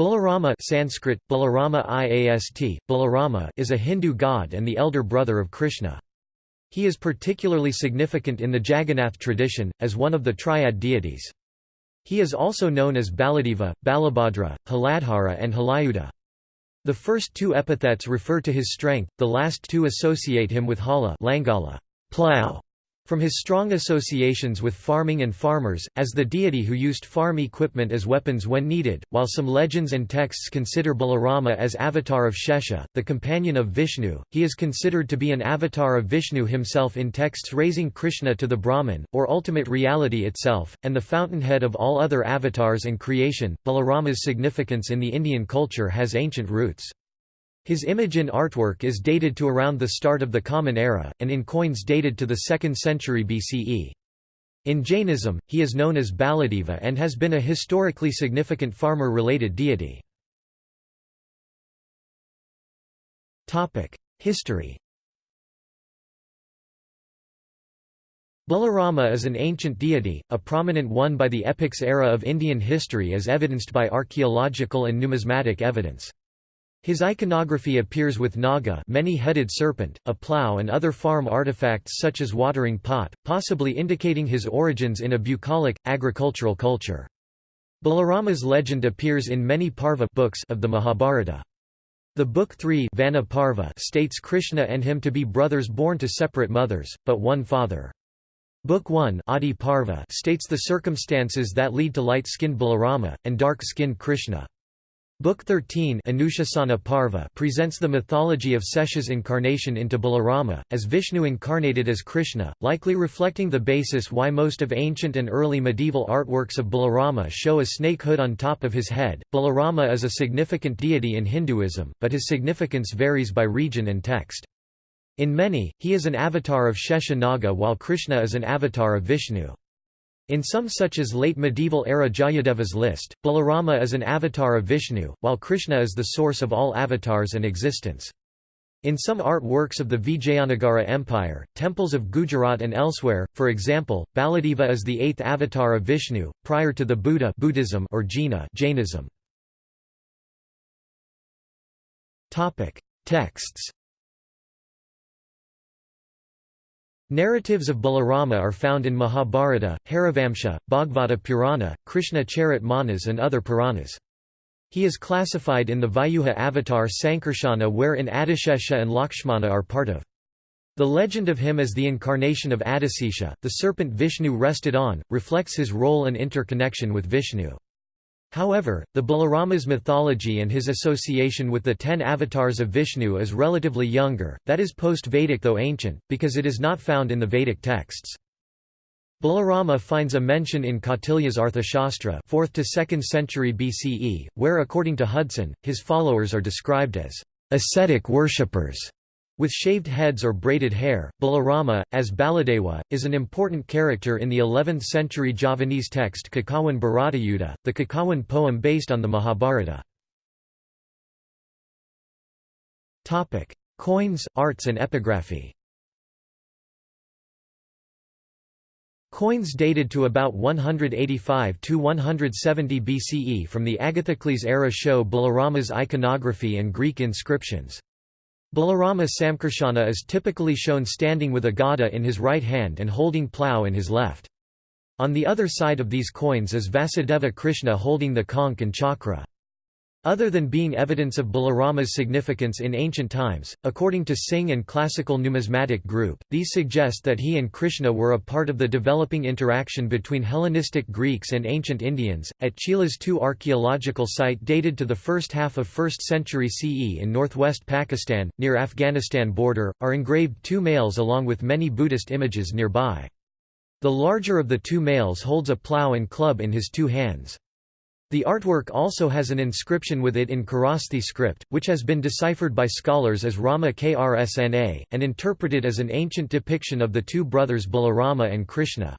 Balarama Sanskrit, Balarama Iast, Balarama is a Hindu god and the elder brother of Krishna. He is particularly significant in the Jagannath tradition, as one of the triad deities. He is also known as Baladeva, Balabhadra, Haladhara and Halayuda. The first two epithets refer to his strength, the last two associate him with Hala Langala, plow, from his strong associations with farming and farmers, as the deity who used farm equipment as weapons when needed, while some legends and texts consider Balarama as avatar of Shesha, the companion of Vishnu, he is considered to be an avatar of Vishnu himself in texts raising Krishna to the Brahman, or ultimate reality itself, and the fountainhead of all other avatars and creation. Balarama's significance in the Indian culture has ancient roots. His image in artwork is dated to around the start of the Common Era, and in coins dated to the 2nd century BCE. In Jainism, he is known as Baladeva and has been a historically significant farmer-related deity. History Balarama is an ancient deity, a prominent one by the epics era of Indian history as evidenced by archaeological and numismatic evidence. His iconography appears with naga many-headed serpent, a plough and other farm artifacts such as watering pot, possibly indicating his origins in a bucolic, agricultural culture. Balarama's legend appears in many Parva books of the Mahabharata. The Book 3 Vana Parva states Krishna and him to be brothers born to separate mothers, but one father. Book 1 Adi Parva states the circumstances that lead to light-skinned Balarama, and dark-skinned Krishna. Book 13 Anushasana Parva presents the mythology of Sesha's incarnation into Balarama, as Vishnu incarnated as Krishna, likely reflecting the basis why most of ancient and early medieval artworks of Balarama show a snake hood on top of his head. Balarama is a significant deity in Hinduism, but his significance varies by region and text. In many, he is an avatar of Shesha Naga while Krishna is an avatar of Vishnu. In some such as late medieval era Jayadeva's list, Balarama is an avatar of Vishnu, while Krishna is the source of all avatars and existence. In some art works of the Vijayanagara Empire, temples of Gujarat and elsewhere, for example, Baladeva is the eighth avatar of Vishnu, prior to the Buddha Buddhism or Jina Jainism. Texts Narratives of Balarama are found in Mahabharata, Harivamsa, Bhagavata Purana, Krishna Charit Manas and other Puranas. He is classified in the Vyuha avatar Sankarshana wherein Adishesha and Lakshmana are part of. The legend of him as the incarnation of Adisesha, the serpent Vishnu rested on, reflects his role and interconnection with Vishnu. However, the Balarama's mythology and his association with the ten avatars of Vishnu is relatively younger, that is post-Vedic though ancient, because it is not found in the Vedic texts. Balarama finds a mention in Kautilya's Arthashastra 4th to 2nd century BCE, where according to Hudson, his followers are described as ascetic worshippers. With shaved heads or braided hair, Balarama, as Baladewa, is an important character in the 11th century Javanese text Kakawin Bharatayuddha, the Kakawin poem based on the Mahabharata. Coins, arts and epigraphy Coins dated to about 185 to 170 BCE from the Agathocles era show Balarama's iconography and Greek inscriptions. Balarama Samkarshana is typically shown standing with a gada in his right hand and holding plough in his left. On the other side of these coins is Vasudeva Krishna holding the conch and chakra. Other than being evidence of Balarama's significance in ancient times, according to Singh and Classical Numismatic Group, these suggest that he and Krishna were a part of the developing interaction between Hellenistic Greeks and ancient Indians. At Chilas two archaeological site dated to the first half of 1st century CE in northwest Pakistan, near Afghanistan border, are engraved two males along with many Buddhist images nearby. The larger of the two males holds a plough and club in his two hands. The artwork also has an inscription with it in Kharosthi script, which has been deciphered by scholars as Rama Krsna, and interpreted as an ancient depiction of the two brothers Balarama and Krishna.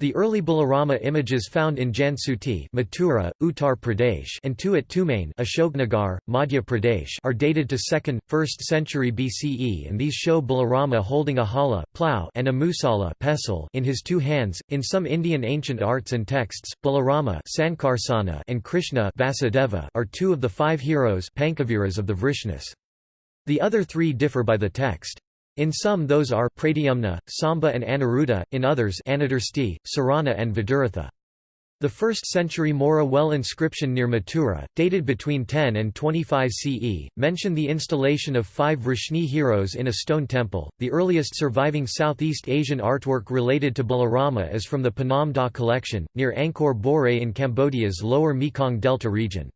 The early Balarama images found in Jansuti Mathura, Uttar Pradesh and two at Tumain Ashoknagar, Madhya Pradesh are dated to 2nd, 1st century BCE and these show Balarama holding a hala plow and a musala pestle in his two hands. In some Indian ancient arts and texts, Balarama Sankarsana and Krishna Vasudeva are two of the five heroes of the Vrishnis. The other three differ by the text. In some those are Pradyumna, Samba and Aniruddha, in others Anadarsti, Sarana and Viduratha. The 1st century Mora well inscription near Mathura, dated between 10 and 25 CE, mention the installation of five Vrishni heroes in a stone temple. The earliest surviving Southeast Asian artwork related to Balarama is from the Phnom Da collection, near Angkor Borei in Cambodia's lower Mekong Delta region.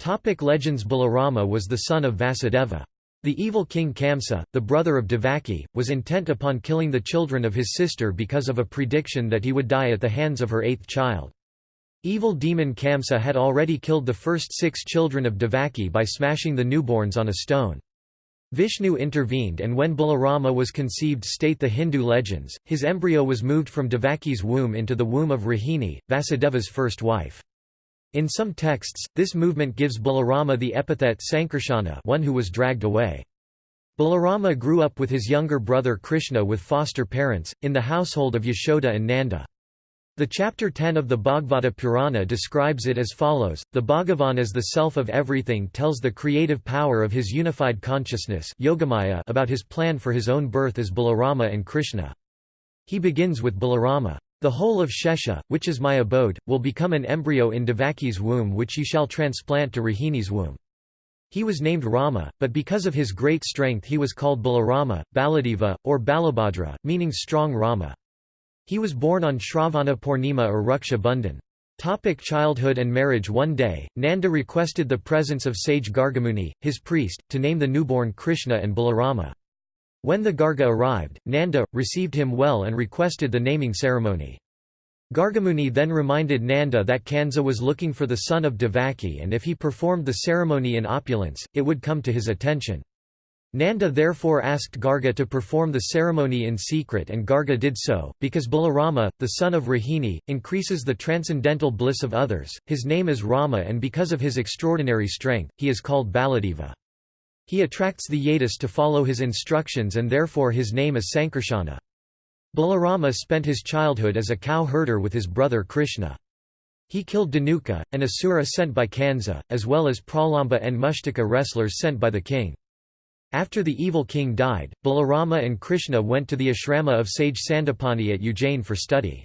Topic legends Balarama was the son of Vasudeva. The evil king Kamsa, the brother of Devaki, was intent upon killing the children of his sister because of a prediction that he would die at the hands of her eighth child. Evil demon Kamsa had already killed the first six children of Devaki by smashing the newborns on a stone. Vishnu intervened and when Balarama was conceived state the Hindu legends, his embryo was moved from Devaki's womb into the womb of Rohini, Vasudeva's first wife. In some texts, this movement gives Balarama the epithet Sankarshana one who was dragged away. Balarama grew up with his younger brother Krishna with foster parents, in the household of Yashoda and Nanda. The chapter 10 of the Bhagavata Purana describes it as follows, the Bhagavan as the self of everything tells the creative power of his unified consciousness Yogamaya about his plan for his own birth as Balarama and Krishna. He begins with Balarama. The whole of Shesha, which is my abode, will become an embryo in Devaki's womb which you shall transplant to Rohini's womb. He was named Rama, but because of his great strength he was called Balarama, Baladeva, or Balabhadra, meaning strong Rama. He was born on Shravana Purnima or Raksha Bandhan. Topic childhood and marriage One day, Nanda requested the presence of sage Gargamuni, his priest, to name the newborn Krishna and Balarama. When the Garga arrived, Nanda, received him well and requested the naming ceremony. Gargamuni then reminded Nanda that Kansa was looking for the son of Devaki and if he performed the ceremony in opulence, it would come to his attention. Nanda therefore asked Garga to perform the ceremony in secret and Garga did so, because Balarama, the son of Rohini, increases the transcendental bliss of others, his name is Rama and because of his extraordinary strength, he is called Baladeva. He attracts the Yadus to follow his instructions and therefore his name is Sankarshana. Balarama spent his childhood as a cow herder with his brother Krishna. He killed Danuka, an asura sent by Kansa, as well as Pralamba and Mushtaka wrestlers sent by the king. After the evil king died, Balarama and Krishna went to the ashrama of sage Sandipani at Ujjain for study.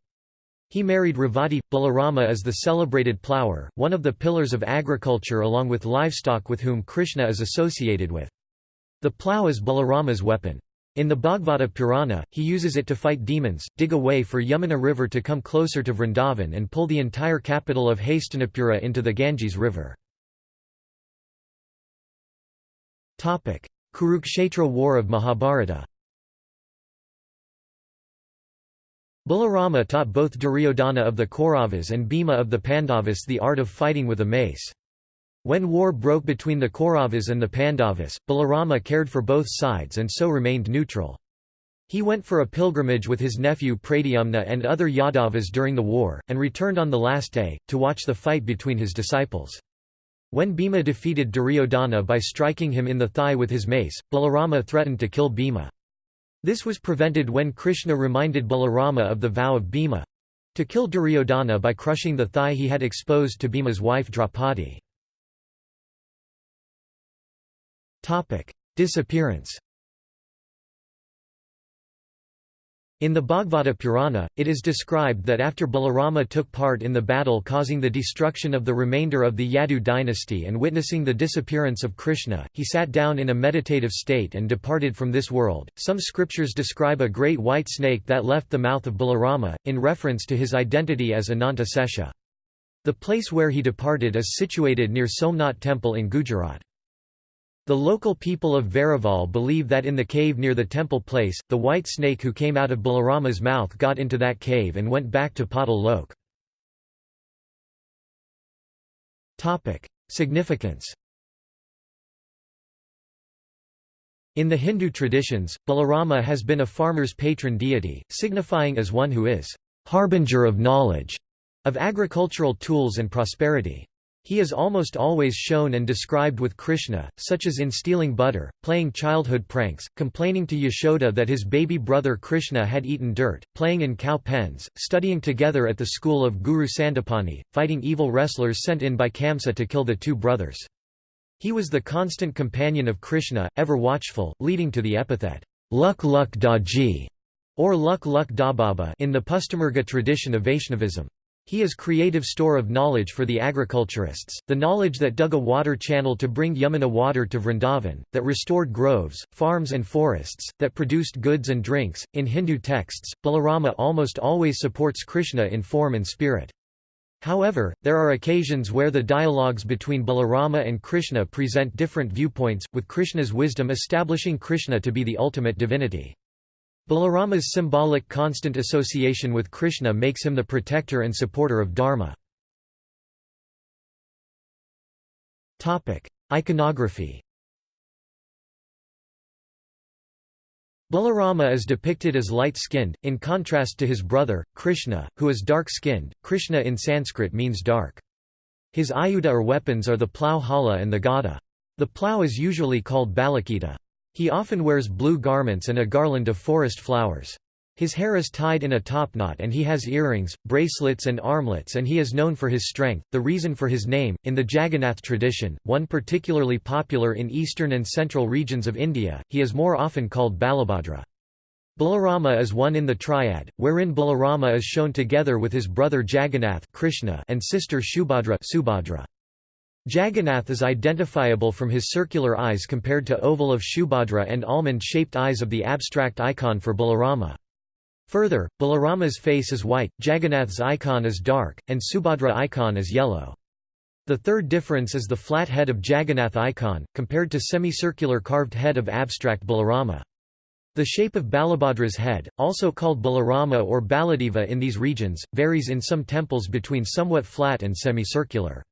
He married Revati. Balarama is the celebrated plower, one of the pillars of agriculture along with livestock with whom Krishna is associated with. The plough is Balarama's weapon. In the Bhagavata Purana, he uses it to fight demons, dig a way for Yamuna river to come closer to Vrindavan and pull the entire capital of Hastinapura into the Ganges river. Kurukshetra War of Mahabharata Balarama taught both Duryodhana of the Kauravas and Bhima of the Pandavas the art of fighting with a mace. When war broke between the Kauravas and the Pandavas, Balarama cared for both sides and so remained neutral. He went for a pilgrimage with his nephew Pradyumna and other Yadavas during the war, and returned on the last day, to watch the fight between his disciples. When Bhima defeated Duryodhana by striking him in the thigh with his mace, Balarama threatened to kill Bhima. This was prevented when Krishna reminded Balarama of the vow of Bhima to kill Duryodhana by crushing the thigh he had exposed to Bhima's wife Draupadi. Disappearance In the Bhagavata Purana, it is described that after Balarama took part in the battle causing the destruction of the remainder of the Yadu dynasty and witnessing the disappearance of Krishna, he sat down in a meditative state and departed from this world. Some scriptures describe a great white snake that left the mouth of Balarama, in reference to his identity as Ananta Sesha. The place where he departed is situated near Somnath temple in Gujarat. The local people of Varival believe that in the cave near the temple place, the white snake who came out of Balarama's mouth got into that cave and went back to Patal Lok. Significance In the Hindu traditions, Balarama has been a farmer's patron deity, signifying as one who is harbinger of knowledge, of agricultural tools and prosperity. He is almost always shown and described with Krishna, such as in stealing butter, playing childhood pranks, complaining to Yashoda that his baby brother Krishna had eaten dirt, playing in cow pens, studying together at the school of Guru Sandipani, fighting evil wrestlers sent in by Kamsa to kill the two brothers. He was the constant companion of Krishna, ever watchful, leading to the epithet, Luk Luk Daji, or Luk Luk Dababa in the Pushtimarga tradition of Vaishnavism. He is creative store of knowledge for the agriculturists, the knowledge that dug a water channel to bring Yamuna water to Vrindavan, that restored groves, farms and forests, that produced goods and drinks. In Hindu texts, Balarama almost always supports Krishna in form and spirit. However, there are occasions where the dialogues between Balarama and Krishna present different viewpoints, with Krishna's wisdom establishing Krishna to be the ultimate divinity. Balarama's symbolic constant association with Krishna makes him the protector and supporter of Dharma. Iconography Balarama is depicted as light-skinned, in contrast to his brother, Krishna, who is dark-skinned. Krishna in Sanskrit means dark. His ayuda or weapons are the plough hala and the gada. The plough is usually called balakita. He often wears blue garments and a garland of forest flowers. His hair is tied in a topknot and he has earrings, bracelets and armlets and he is known for his strength. The reason for his name, in the Jagannath tradition, one particularly popular in eastern and central regions of India, he is more often called Balabhadra. Balarama is one in the triad, wherein Balarama is shown together with his brother Jagannath Krishna and sister Shubhadra Subhadra. Jagannath is identifiable from his circular eyes compared to oval of Shubhadra and almond-shaped eyes of the abstract icon for Balarama. Further, Balarama's face is white, Jagannath's icon is dark, and Subhadra icon is yellow. The third difference is the flat head of Jagannath icon, compared to semicircular carved head of abstract Balarama. The shape of Balabhadra's head, also called Balarama or Baladeva in these regions, varies in some temples between somewhat flat and semicircular.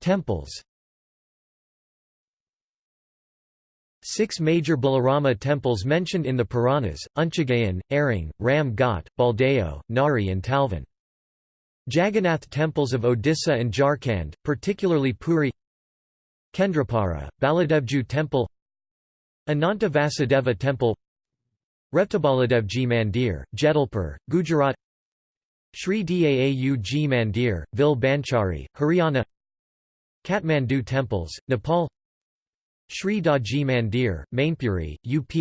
Temples Six major Balarama temples mentioned in the Puranas, Unchagayan, Aring, Ram Ghat, Baldeo, Nari and Talvan. Jagannath temples of Odisha and Jharkhand, particularly Puri Kendrapara, Baladevju temple Ananta Vasudeva temple Revtabaladevji Mandir, Jedalpur, Gujarat Sri Daau Ji Mandir, Vil Banchari, Haryana Kathmandu temples, Nepal Sri Daji Mandir, Mainpuri, UP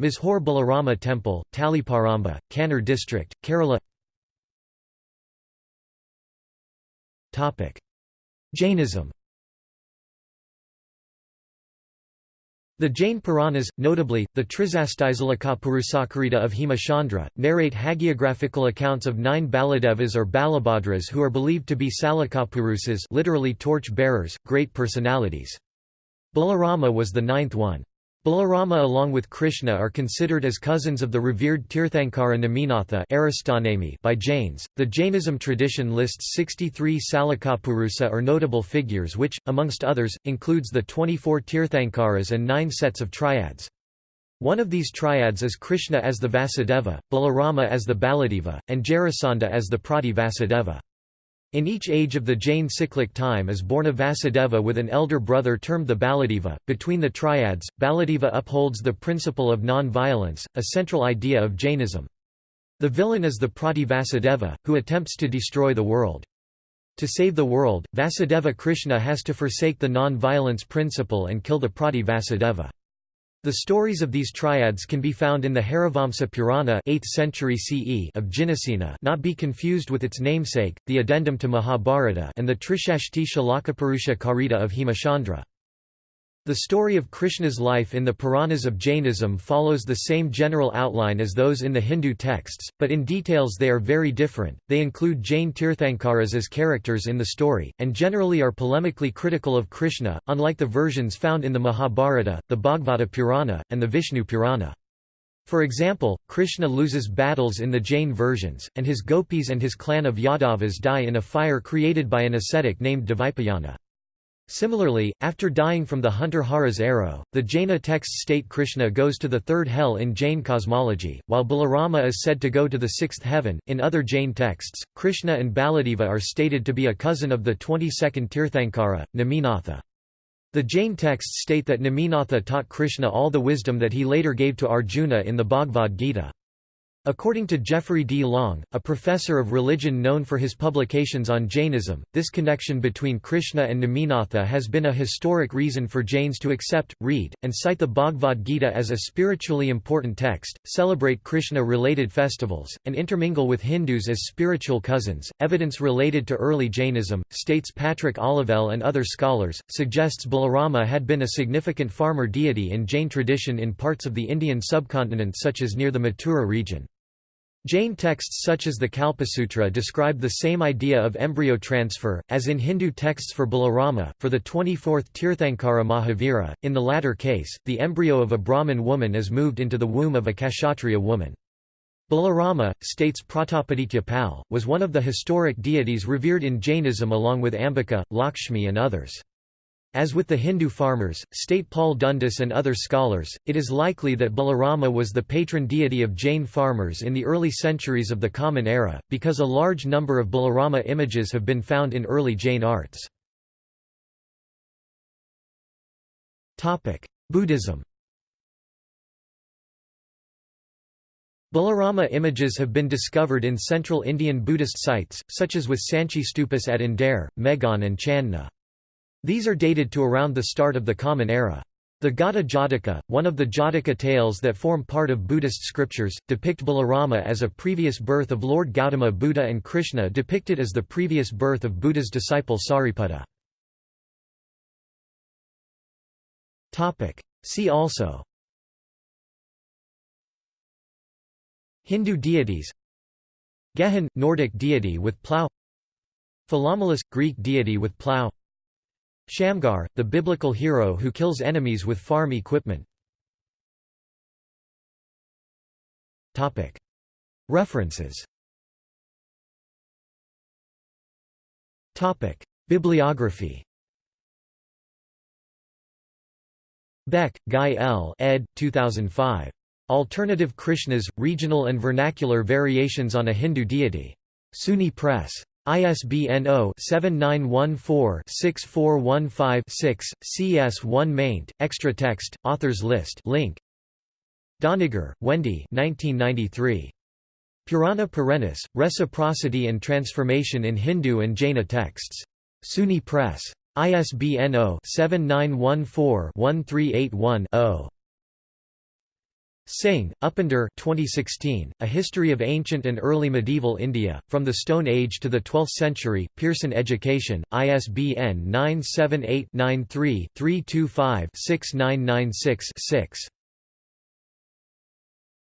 Mazhor Balarama Temple, Taliparamba, Kannur district, Kerala Jainism The Jain Puranas, notably, the Trisasthisalakapurushakarita of Hemachandra, narrate hagiographical accounts of nine Baladevas or Balabhadras who are believed to be Salakapurusas literally torch-bearers, great personalities. Balarama was the ninth one. Balarama along with Krishna are considered as cousins of the revered Tirthankara Neminatha by Jains. The Jainism tradition lists 63 Salakapurusa or notable figures which, amongst others, includes the 24 Tirthankaras and nine sets of triads. One of these triads is Krishna as the Vasudeva, Balarama as the Baladeva, and Jarasandha as the Prati Vasudeva. In each age of the Jain cyclic time is born a Vasudeva with an elder brother termed the Baladeva. Between the triads, Baladeva upholds the principle of non-violence, a central idea of Jainism. The villain is the Prati Vasudeva, who attempts to destroy the world. To save the world, Vasudeva Krishna has to forsake the non-violence principle and kill the Prati Vasudeva. The stories of these triads can be found in the Harivamsa Purana 8th century CE of Jinasena not be confused with its namesake, the addendum to Mahabharata and the Trishashti Shalakapurusha Karita of Hemachandra. The story of Krishna's life in the Puranas of Jainism follows the same general outline as those in the Hindu texts, but in details they are very different. They include Jain Tirthankaras as characters in the story, and generally are polemically critical of Krishna, unlike the versions found in the Mahabharata, the Bhagavata Purana, and the Vishnu Purana. For example, Krishna loses battles in the Jain versions, and his gopis and his clan of Yadavas die in a fire created by an ascetic named Dvaipayana. Similarly, after dying from the hunter Hara's arrow, the Jaina texts state Krishna goes to the third hell in Jain cosmology, while Balarama is said to go to the sixth heaven. In other Jain texts, Krishna and Baladeva are stated to be a cousin of the 22nd Tirthankara, Neminatha. The Jain texts state that Neminatha taught Krishna all the wisdom that he later gave to Arjuna in the Bhagavad Gita. According to Jeffrey D. Long, a professor of religion known for his publications on Jainism, this connection between Krishna and Neminatha has been a historic reason for Jains to accept, read, and cite the Bhagavad Gita as a spiritually important text, celebrate Krishna related festivals, and intermingle with Hindus as spiritual cousins. Evidence related to early Jainism, states Patrick Olivelle and other scholars, suggests Balarama had been a significant farmer deity in Jain tradition in parts of the Indian subcontinent such as near the Mathura region. Jain texts such as the Kalpasutra describe the same idea of embryo transfer, as in Hindu texts for Balarama, for the 24th Tirthankara Mahavira. In the latter case, the embryo of a Brahmin woman is moved into the womb of a Kshatriya woman. Balarama, states Pratapaditya Pal, was one of the historic deities revered in Jainism along with Ambika, Lakshmi and others. As with the Hindu farmers, state Paul Dundas and other scholars, it is likely that Balarama was the patron deity of Jain farmers in the early centuries of the Common Era, because a large number of Balarama images have been found in early Jain arts. Buddhism Balarama images have been discovered in central Indian Buddhist sites, such as with Sanchi Stupas at Indore, Meghon and Chandna. These are dated to around the start of the Common Era. The Gata Jataka, one of the Jataka tales that form part of Buddhist scriptures, depict Balarama as a previous birth of Lord Gautama Buddha and Krishna depicted as the previous birth of Buddha's disciple Sariputta. See also. Hindu deities. Gehan – Nordic deity with plough Philomelus – Greek deity with plough Shamgar, the biblical hero who kills enemies with farm equipment. References Bibliography Beck, Guy L. ed. 2005. Alternative Krishnas, Regional and Vernacular Variations on a Hindu Deity. SUNY Press. ISBN 0-7914-6415-6, CS1 maint, extra text, authors list link. Doniger, Wendy 1993. Purana Perennis, Reciprocity and Transformation in Hindu and Jaina Texts. SUNY Press. ISBN 0-7914-1381-0. Singh, Upinder 2016, A History of Ancient and Early Medieval India, From the Stone Age to the Twelfth Century, Pearson Education, ISBN 978-93-325-6996-6.